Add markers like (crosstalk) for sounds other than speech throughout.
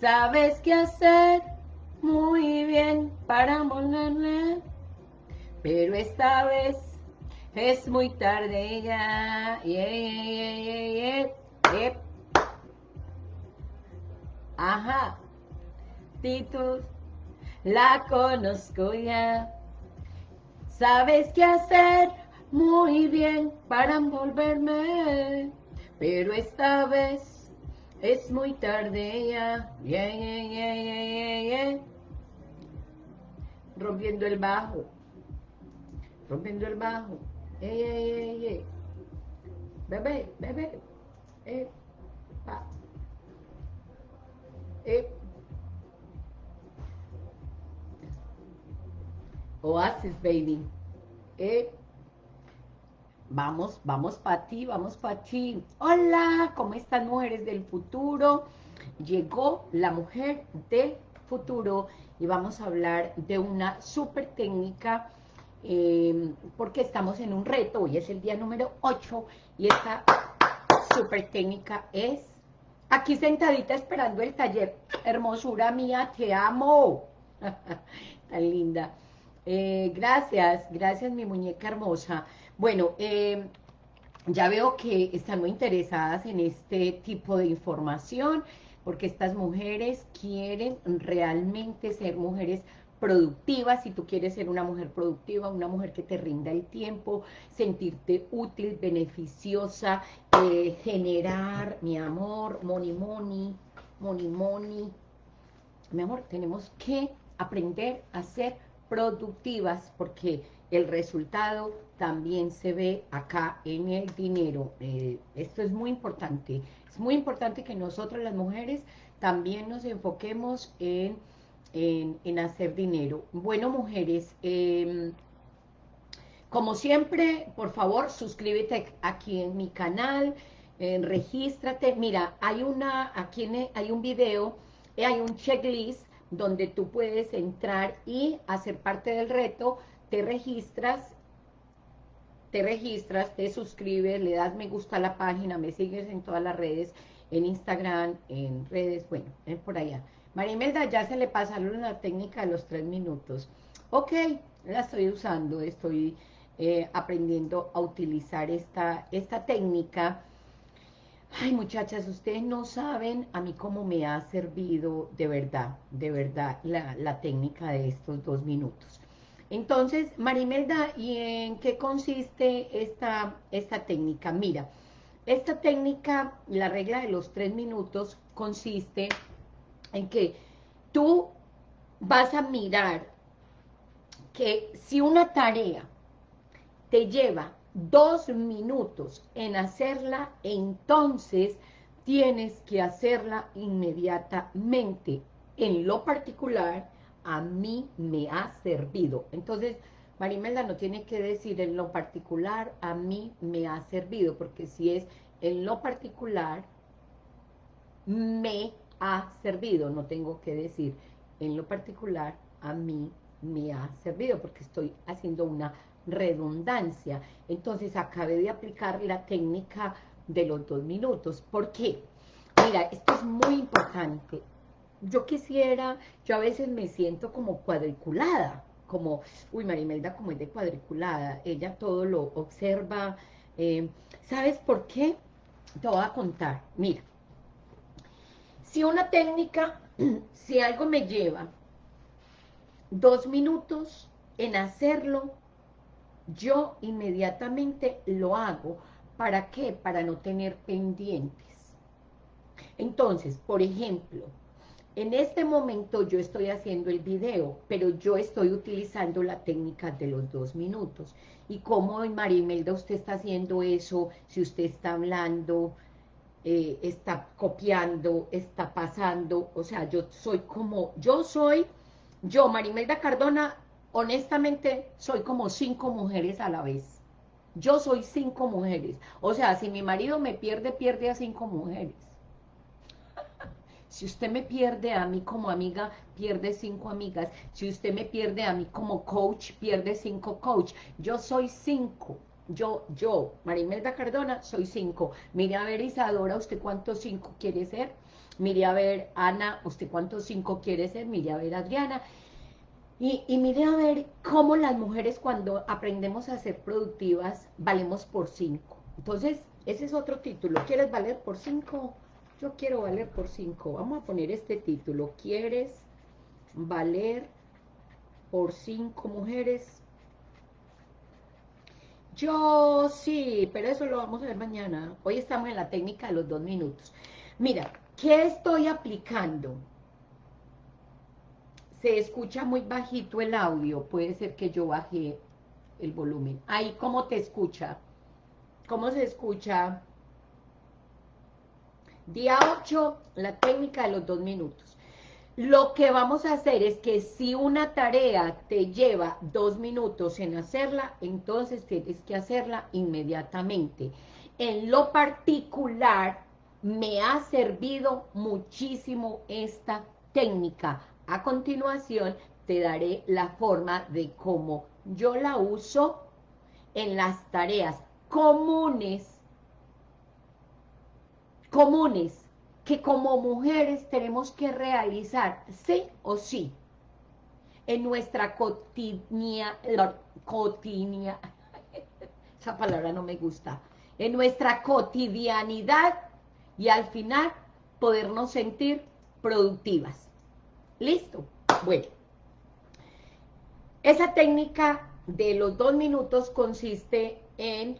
sabes qué hacer muy bien para volverme, pero esta vez es muy tarde ya. Ajá. Titus, la conozco ya. Sabes qué hacer muy bien para envolverme, pero esta vez es muy tarde ya. Rompiendo el bajo. Rompiendo el bajo. Bebé, bebé. Eh, eh. Oasis, baby. Eh. Vamos, vamos para ti, vamos para ti. Hola, ¿cómo están mujeres del futuro? Llegó la mujer del futuro y vamos a hablar de una súper técnica eh, porque estamos en un reto, hoy es el día número 8 y esta súper técnica es aquí sentadita esperando el taller. Hermosura mía, te amo. (laughs) Tan linda. Eh, gracias, gracias mi muñeca hermosa. Bueno, eh, ya veo que están muy interesadas en este tipo de información, porque estas mujeres quieren realmente ser mujeres productivas, si tú quieres ser una mujer productiva, una mujer que te rinda el tiempo, sentirte útil, beneficiosa, eh, generar, mi amor, money, money, money, money. Mi amor, tenemos que aprender a ser productivas porque el resultado también se ve acá en el dinero. Eh, esto es muy importante. Es muy importante que nosotros las mujeres también nos enfoquemos en, en, hacer dinero. Bueno, mujeres, em, como siempre, por favor, suscríbete aquí en mi canal, eh, regístrate. Mira, hay una, aquí hay un video, eh, hay un checklist donde tú puedes entrar y hacer parte del reto, te registras, te registras, te suscribes, le das me gusta a la página, me sigues en todas las redes, en Instagram, en redes, bueno, es por allá. Marimelda, ya se le pasaron la técnica de los tres minutos. Ok, la estoy usando, estoy eh, aprendiendo a utilizar esta, esta técnica Ay, muchachas, ustedes no saben a mí cómo me ha servido de verdad, de verdad, la, técnica de estos dos minutos. Entonces, Marimelda, ¿y en qué consiste esta, esta técnica? Mira, esta técnica, la regla de los tres minutos, consiste en que tú vas a mirar que si una tarea te lleva dos minutos en hacerla, entonces tienes que hacerla inmediatamente. En lo particular, a mí me ha servido. Entonces, Marimelda no tiene que decir en lo particular, a mí me ha servido, porque si es en lo particular, me ha servido, no tengo que decir en lo particular, a mí me ha servido, porque estoy haciendo una redundancia. Entonces acabé de aplicar la técnica de los dos minutos. ¿Por qué? Mira, esto es muy importante. Yo quisiera, yo a veces me siento como cuadriculada, como, uy, Marimelda como es de cuadriculada, ella todo lo observa. Eh, ¿Sabes por qué? Te voy a contar. Mira, si una técnica, (clears throat) si algo me lleva dos minutos en hacerlo, yo inmediatamente lo hago. ¿Para qué? Para no tener pendientes. Entonces, por ejemplo, en este momento yo estoy haciendo el video, pero yo estoy utilizando la técnica de los dos minutos. ¿Y cómo, Marimelda, usted está haciendo eso? Si usted está hablando, eh, está copiando, está pasando, o sea, yo soy como, yo soy, yo, Marimelda Cardona, honestamente, soy como cinco mujeres a la vez. Yo soy cinco mujeres. O sea, si mi marido me pierde, pierde a cinco mujeres. Si usted me pierde a mí como amiga, pierde cinco amigas. Si usted me pierde a mí como coach, pierde cinco coach. Yo soy cinco. Yo, yo, Marimelda Cardona, soy cinco. Mire a ver, Isadora, ¿usted cuántos cinco quiere ser? mire a ver, Ana, ¿usted cuántos cinco quiere ser? Mire a ver, Adriana. Y, y mire a ver cómo las mujeres cuando aprendemos a ser productivas, valemos por cinco. Entonces, ese es otro título. ¿Quieres valer por cinco? Yo quiero valer por cinco. Vamos a poner este título. ¿Quieres valer por cinco mujeres? Yo sí, pero eso lo vamos a ver mañana. Hoy estamos en la técnica de los dos minutos. Mira, ¿qué estoy aplicando? Se escucha muy bajito el audio. Puede ser que yo baje el volumen. Ahí, ¿cómo te escucha? ¿Cómo se escucha? Día 8, la técnica de los dos minutos. Lo que vamos a hacer es que si una tarea te lleva dos minutos en hacerla, entonces tienes que hacerla inmediatamente. En lo particular, me ha servido muchísimo esta técnica. A continuación, te daré la forma de cómo yo la uso en las tareas comunes, comunes que como mujeres tenemos que realizar, sí o sí, en nuestra cotidianidad, (laughs) esa palabra no me gusta, en nuestra cotidianidad y al final podernos sentir productivas. ¿Listo? Bueno, esa técnica de los dos minutos consiste en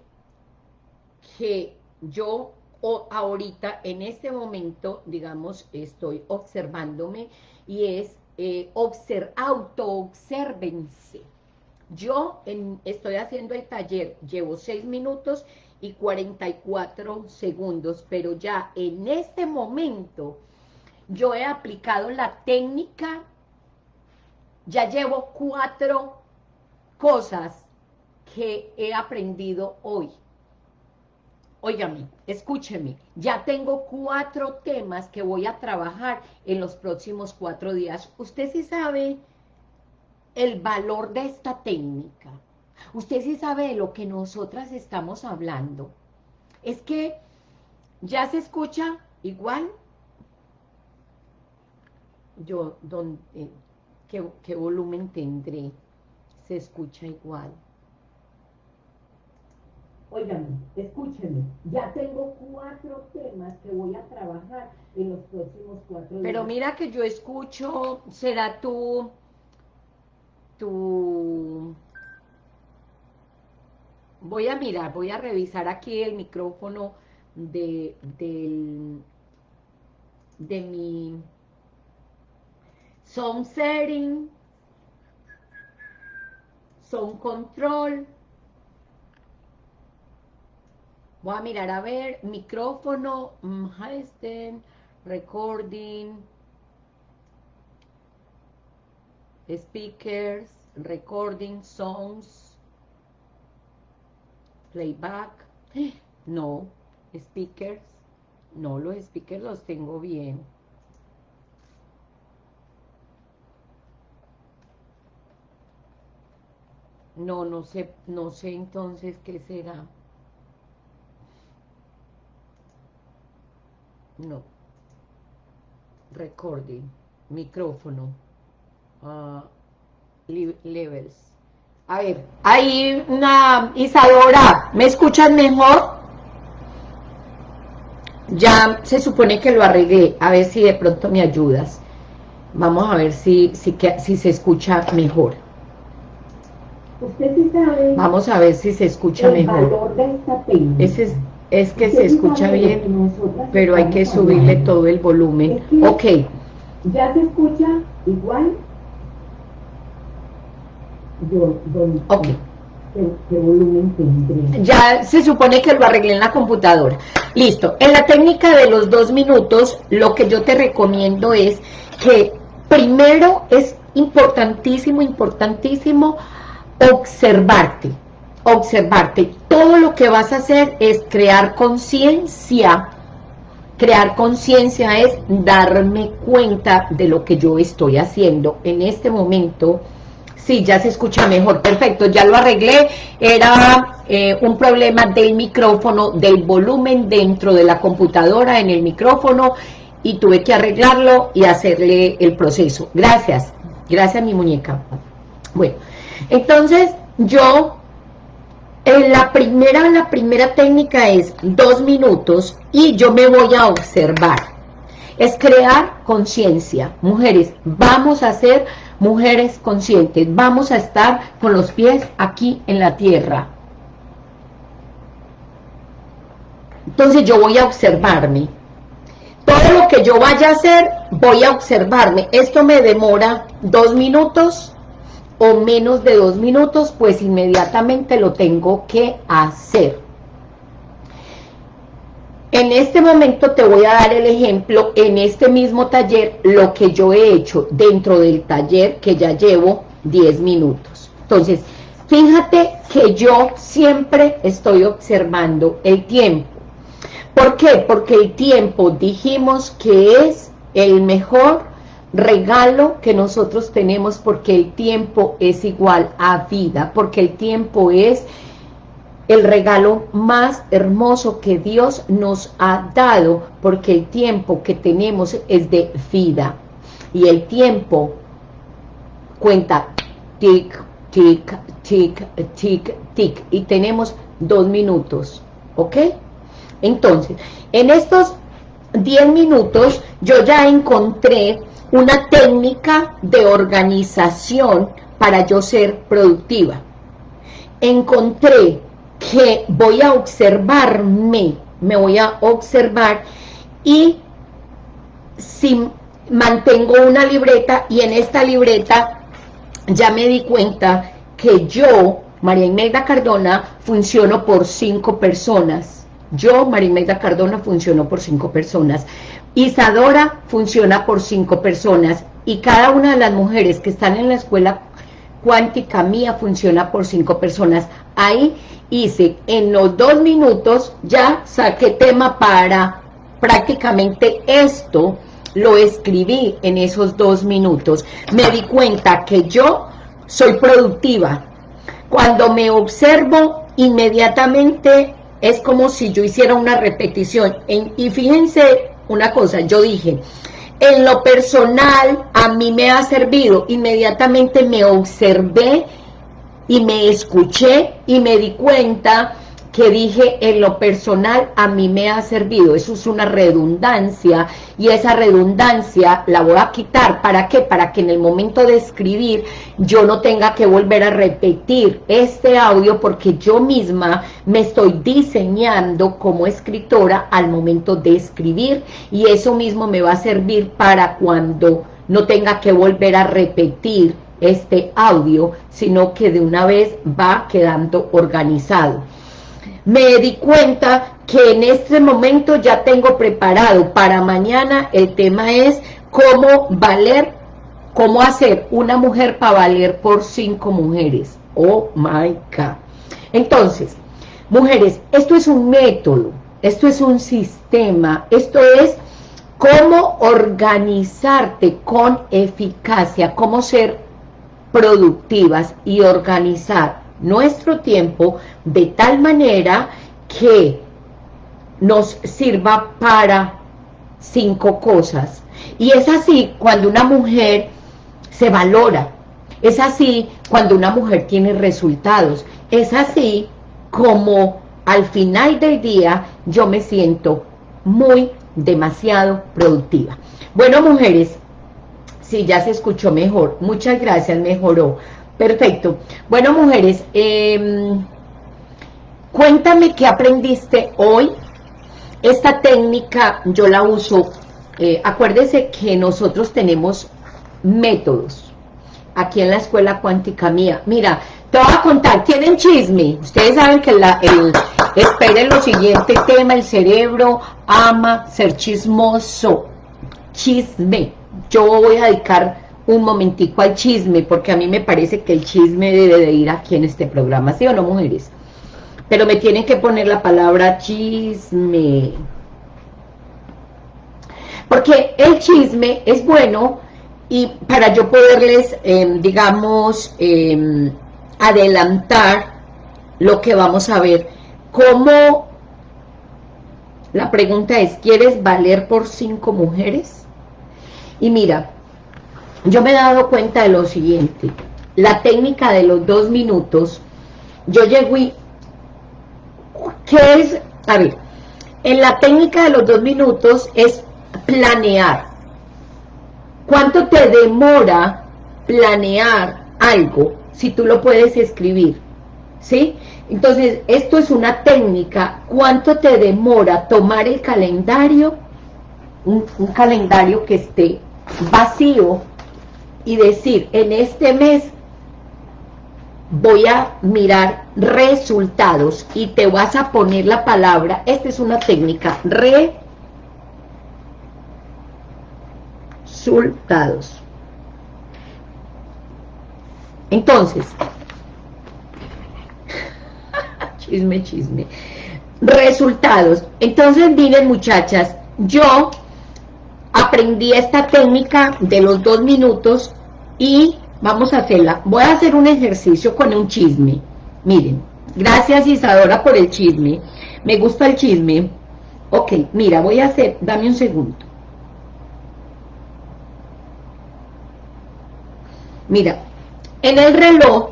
que yo o ahorita, en este momento, digamos, estoy observándome y es eh, auto-obsérvense. Yo estoy haciendo el taller, llevo 6 minutos y 44 segundos, pero ya en este momento yo he aplicado la técnica, ya llevo cuatro cosas que he aprendido hoy. Óigame, escúcheme, ya tengo cuatro temas que voy a trabajar en los próximos cuatro días. Usted sí sabe el valor de esta técnica. Usted sí sabe de lo que nosotras estamos hablando. Es que ya se escucha igual. Yo, donde, ¿qué, ¿qué volumen tendré? Se escucha igual. Óigame, escúcheme, ya tengo cuatro temas que voy a trabajar en los próximos cuatro días. Pero mira que yo escucho, será tú, tu... Voy a mirar, voy a revisar aquí el micrófono de, del, de mi sound setting, sound control, Voy a mirar a ver, micrófono, este, recording, speakers, recording, songs, playback, (gasps) no, speakers, no, los speakers los tengo bien. No, no sé, no sé entonces qué será. No, recording, micrófono, uh, levels. A ver, hay una Isadora, ¿me escuchan mejor? Ya se supone que lo arreglé, a ver si de pronto me ayudas. Vamos a ver si, si, si se escucha mejor. Usted sí sabe Vamos a ver si se escucha mejor. Ese es es que se escucha bien, pero hay que subirle todo el volumen. Ok. ¿Ya se escucha igual? ok. Ya se supone que lo arreglé en la computadora. Listo. En la técnica de los dos minutos, lo que yo te recomiendo es que primero es importantísimo, importantísimo observarte observarte. Todo lo que vas a hacer es crear conciencia. Crear conciencia es darme cuenta de lo que yo estoy haciendo. En este momento, sí, ya se escucha mejor. Perfecto, ya lo arreglé. Era eh, un problema del micrófono, del volumen dentro de la computadora en el micrófono y tuve que arreglarlo y hacerle el proceso. Gracias, gracias mi muñeca. Bueno, entonces yo, en la primera, la primera técnica es dos minutos y yo me voy a observar. Es crear conciencia. Mujeres, vamos a ser mujeres conscientes. Vamos a estar con los pies aquí en la tierra. Entonces yo voy a observarme. Todo lo que yo vaya a hacer, voy a observarme. Esto me demora dos minutos o menos de dos minutos, pues inmediatamente lo tengo que hacer. En este momento te voy a dar el ejemplo, en este mismo taller, lo que yo he hecho dentro del taller que ya llevo 10 minutos. Entonces, fíjate que yo siempre estoy observando el tiempo. ¿Por qué? Porque el tiempo dijimos que es el mejor regalo que nosotros tenemos porque el tiempo es igual a vida, porque el tiempo es el regalo más hermoso que Dios nos ha dado, porque el tiempo que tenemos es de vida. Y el tiempo cuenta tic, tic, tic, tic, tic. Y tenemos dos minutos, ¿ok? Entonces, en estos 10 minutos yo ya encontré una técnica de organización para yo ser productiva. Encontré que voy a observarme, me voy a observar y si mantengo una libreta y en esta libreta ya me di cuenta que yo, María Imelda Cardona, funciono por cinco personas. Yo, María Imelda Cardona, funciono por cinco personas. Isadora funciona por cinco personas y cada una de las mujeres que están en la escuela cuántica mía funciona por cinco personas. Ahí hice en los dos minutos, ya saqué tema para prácticamente esto, lo escribí en esos dos minutos. Me di cuenta que yo soy productiva. Cuando me observo, inmediatamente es como si yo hiciera una repetición. y fíjense una cosa, yo dije, en lo personal a mí me ha servido, inmediatamente me observé y me escuché y me di cuenta que dije en lo personal a mí me ha servido, eso es una redundancia y esa redundancia la voy a quitar, ¿para qué? Para que en el momento de escribir yo no tenga que volver a repetir este audio porque yo misma me estoy diseñando como escritora al momento de escribir y eso mismo me va a servir para cuando no tenga que volver a repetir este audio, sino que de una vez va quedando organizado me di cuenta que en este momento ya tengo preparado para mañana, el tema es cómo valer, cómo hacer una mujer para valer por cinco mujeres. Oh my God. Entonces, mujeres, esto es un método, esto es un sistema, esto es cómo organizarte con eficacia, cómo ser productivas y organizar nuestro tiempo de tal manera que nos sirva para cinco cosas. Y es así cuando una mujer se valora, es así cuando una mujer tiene resultados, es así como al final del día yo me siento muy demasiado productiva. Bueno, mujeres, si ya se escuchó mejor, muchas gracias, mejoró. Perfecto. Bueno, mujeres, em, cuéntame qué aprendiste hoy. Esta técnica yo la uso, eh, acuérdese que nosotros tenemos métodos aquí en la Escuela Cuántica Mía. Mira, te voy a contar, tienen chisme. Ustedes saben que la, el, esperen lo siguiente tema, el cerebro ama ser chismoso. Chisme. Yo voy a dedicar un momentico al chisme, porque a mí me parece que el chisme debe de ir aquí en este programa, ¿sí o no, mujeres? Pero me tienen que poner la palabra chisme. Porque el chisme es bueno y para yo poderles, em, digamos, em, adelantar lo que vamos a ver, cómo La pregunta es, ¿quieres valer por cinco mujeres? Y mira, yo me he dado cuenta de lo siguiente. La técnica de los dos minutos, yo llego y... ¿Qué es? A ver, en la técnica de los dos minutos es planear. ¿Cuánto te demora planear algo si tú lo puedes escribir? ¿Sí? Entonces, esto es una técnica. ¿Cuánto te demora tomar el calendario? Un, un calendario que esté vacío y decir, en este mes voy a mirar resultados y te vas a poner la palabra, esta es una técnica, resultados. Entonces, (laughs) chisme, chisme, resultados. Entonces, miren muchachas, yo aprendí esta técnica de los dos minutos y vamos a hacerla. Voy a hacer un ejercicio con un chisme. Miren, gracias Isadora por el chisme. Me gusta el chisme. Ok, mira, voy a hacer, dame un segundo. Mira, en el reloj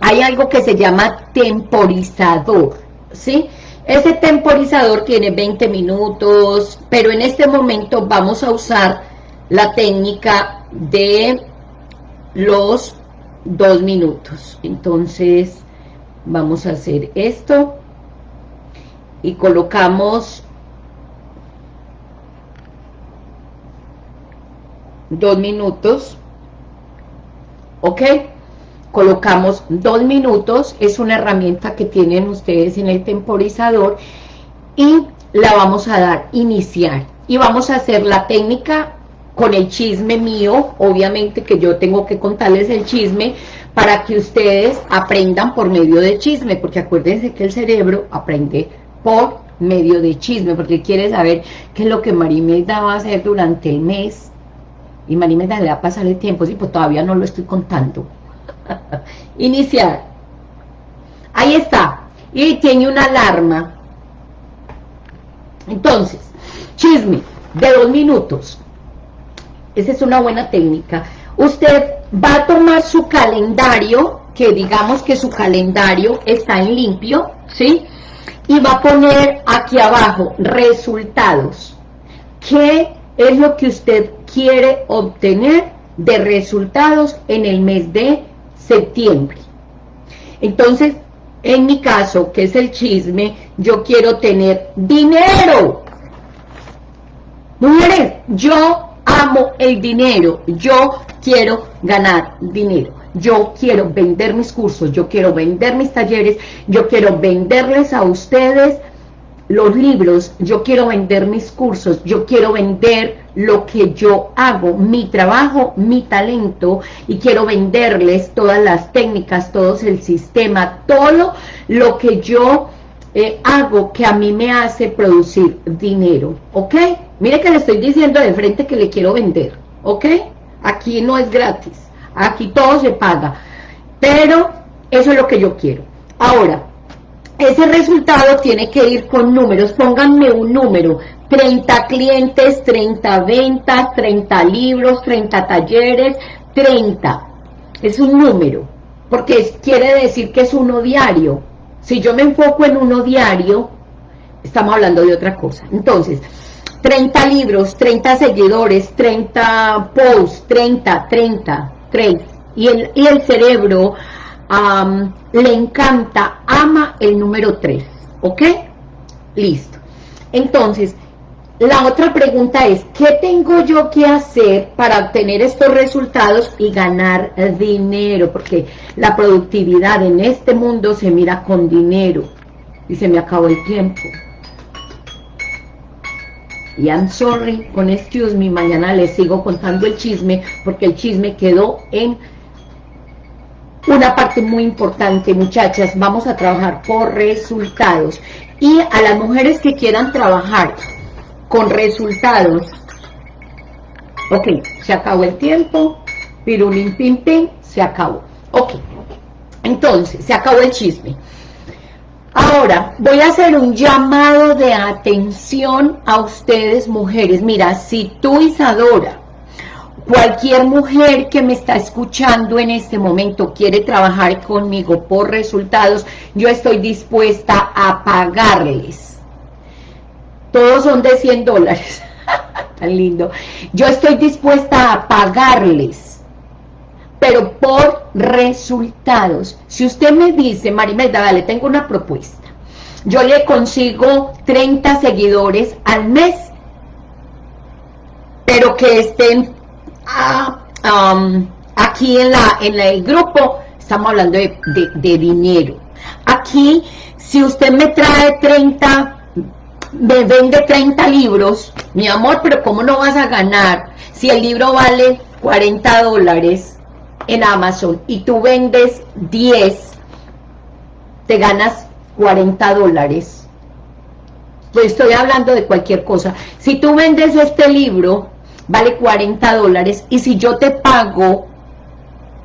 hay algo que se llama temporizador, ¿sí? Ese temporizador tiene 20 minutos, pero en este momento vamos a usar la técnica de los dos minutos. Entonces, vamos a hacer esto y colocamos dos minutos, ¿ok? Colocamos dos minutos, es una herramienta que tienen ustedes en el temporizador y la vamos a dar iniciar y vamos a hacer la técnica con el chisme mío, obviamente que yo tengo que contarles el chisme para que ustedes aprendan por medio de chisme, porque acuérdense que el cerebro aprende por medio de chisme, porque quiere saber qué es lo que Marimelda va a hacer durante el mes, y Marimelda le va a pasar el tiempo, sí, pues todavía no lo estoy contando. (laughs) Iniciar. Ahí está. Y tiene una alarma. Entonces, chisme de dos minutos. Esa es una buena técnica. Usted va a tomar su calendario, que digamos que su calendario está en limpio, ¿sí? Y va a poner aquí abajo resultados. ¿Qué es lo que usted quiere obtener de resultados en el mes de septiembre? Entonces, en mi caso, que es el chisme, yo quiero tener dinero. Mujeres, yo amo el dinero, yo quiero ganar dinero, yo quiero vender mis cursos, yo quiero vender mis talleres, yo quiero venderles a ustedes los libros, yo quiero vender mis cursos, yo quiero vender lo que yo hago, mi trabajo, mi talento, y quiero venderles todas las técnicas, todo el sistema, todo lo que yo eh, hago que a mí me hace producir dinero, ¿ok? Mire que le estoy diciendo de frente que le quiero vender, ¿ok? Aquí no es gratis, aquí todo se paga, pero eso es lo que yo quiero. Ahora, ese resultado tiene que ir con números, pónganme un número, 30 clientes, 30 ventas, 30 libros, 30 talleres, 30, es un número, porque quiere decir que es uno diario, si yo me enfoco en uno diario, estamos hablando de otra cosa. Entonces, 30 libros, 30 seguidores, 30 posts, 30, 30, 30. Y el, y el cerebro le encanta, ama el número 3. ¿Ok? Listo. Entonces, la otra pregunta es, ¿qué tengo yo que hacer para obtener estos resultados y ganar dinero? Porque la productividad en este mundo se mira con dinero. Y se me acabó el tiempo. Y I'm sorry, con excuse me, mañana les sigo contando el chisme, porque el chisme quedó en una parte muy importante, muchachas. Vamos a trabajar por resultados. Y a las mujeres que quieran trabajar con resultados. Ok, se acabó el tiempo, pirulín pim pim, se acabó. Ok, entonces, se acabó el chisme. Ahora, voy a hacer un llamado de atención a ustedes mujeres. Mira, si tú, Isadora, cualquier mujer que me está escuchando en este momento quiere trabajar conmigo por resultados, yo estoy dispuesta a pagarles. Todos son de 100 dólares. (laughs) Tan lindo. Yo estoy dispuesta a pagarles, pero por resultados. Si usted me dice, Marimelda, dale, tengo una propuesta. Yo le consigo 30 seguidores al mes, pero que estén ah, um, aquí en, la, en el grupo, estamos hablando de, de dinero. Aquí, si usted me trae 30 me vende 30 libros, mi amor, pero ¿cómo no vas a ganar si el libro vale 40 dólares en Amazon y tú vendes 10, te ganas 40 dólares? Pues estoy hablando de cualquier cosa. Si tú vendes este libro, vale 40 dólares, y si yo te pago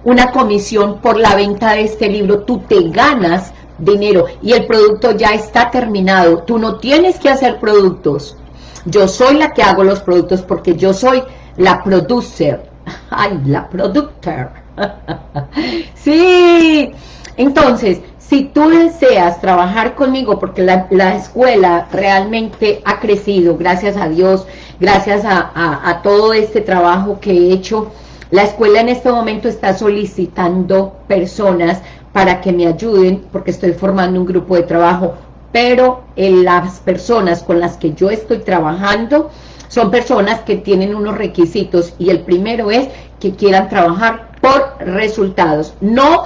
una comisión por la venta de este libro, tú te ganas dinero y el producto ya está terminado. Tú no tienes que hacer productos. Yo soy la que hago los productos porque yo soy la producer. (laughs) Ay, la productor. (laughs) sí. Entonces, si tú deseas trabajar conmigo, porque la, escuela realmente ha crecido, gracias a Dios, gracias a todo este trabajo que he hecho, la escuela en este momento está solicitando personas para que me ayuden, porque estoy formando un grupo de trabajo, pero en las personas con las que yo estoy trabajando son personas que tienen unos requisitos y el primero es que quieran trabajar por resultados, no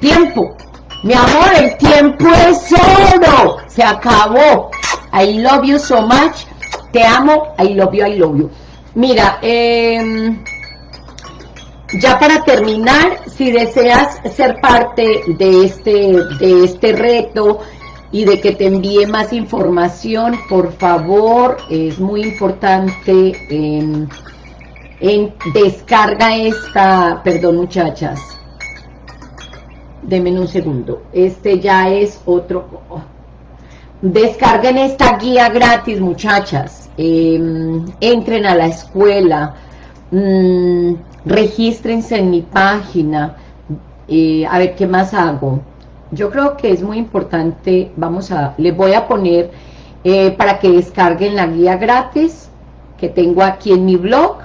tiempo. Mi amor, el tiempo es oro, se acabó. I love you so much, te amo, I love you, I love you. Mira, eh ya para terminar, si deseas ser parte de este, de este reto y de que te envíe más información, por favor, es muy importante en, descarga esta, perdón muchachas, denme un segundo, este ya es otro, descarguen esta guía gratis muchachas, em, entren a la escuela, mmm, regístrense en mi página, eh, a ver qué más hago. Yo creo que es muy importante, vamos a, les voy a poner eh, para que descarguen la guía gratis que tengo aquí en mi blog.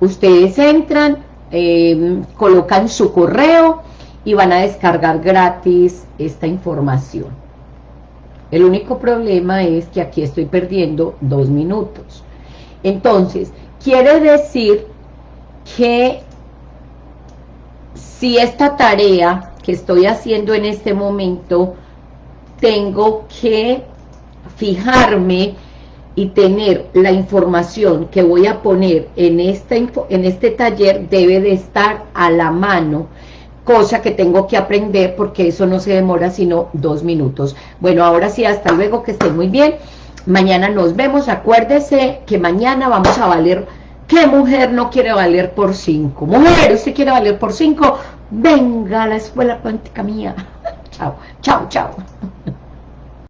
Ustedes entran, em, colocan su correo y van a descargar gratis esta información. El único problema es que aquí estoy perdiendo dos minutos. Entonces, quiere decir que si esta tarea que estoy haciendo en este momento, tengo que fijarme y tener la información que voy a poner en este, en este taller debe de estar a la mano, cosa que tengo que aprender porque eso no se demora sino dos minutos. Bueno, ahora sí, hasta luego, que estén muy bien. Mañana nos vemos, acuérdese que mañana vamos a valer ¿Qué mujer no quiere valer por cinco? Mujer, usted quiere valer por cinco, venga a la escuela cuántica mía. (laughs) chao, chao, chao.